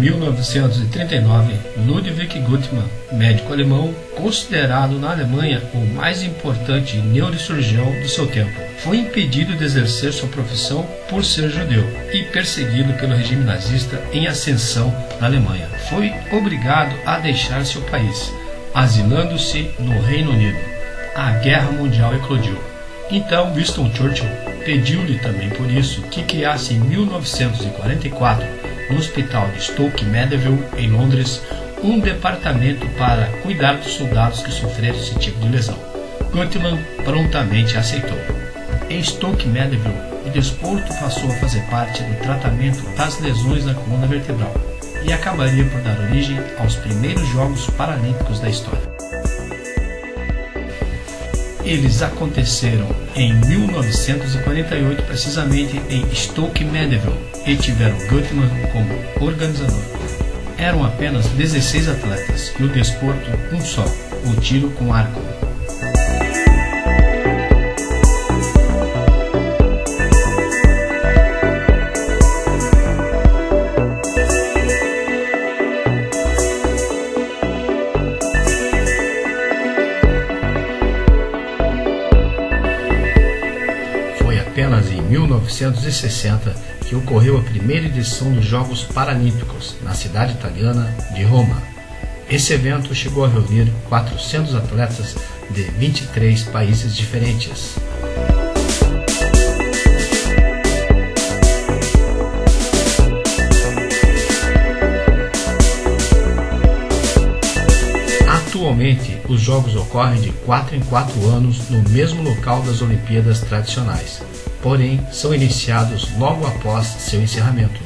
1939, Ludwig Guttmann, médico alemão, considerado na Alemanha o mais importante neurocirurgião do seu tempo, foi impedido de exercer sua profissão por ser judeu e perseguido pelo regime nazista em ascensão na Alemanha. Foi obrigado a deixar seu país, asilando-se no Reino Unido. A Guerra Mundial eclodiu. Então Winston Churchill pediu-lhe também por isso que criasse em 1944 no Hospital de Stoke Mandeville, em Londres, um departamento para cuidar dos soldados que sofreram esse tipo de lesão. Gutmann prontamente aceitou. Em Stoke Mandeville, o desporto passou a fazer parte do tratamento das lesões da coluna vertebral e acabaria por dar origem aos primeiros Jogos Paralímpicos da história. Eles aconteceram em 1948, precisamente em Stoke Mandeville, e tiveram Gutmann como organizador. Eram apenas 16 atletas e o desporto um só, o tiro com arco. Apenas em 1960 que ocorreu a primeira edição dos Jogos Paralímpicos na cidade italiana de Roma. Esse evento chegou a reunir 400 atletas de 23 países diferentes. Atualmente, os jogos ocorrem de 4 em 4 anos no mesmo local das Olimpíadas tradicionais, porém são iniciados logo após seu encerramento.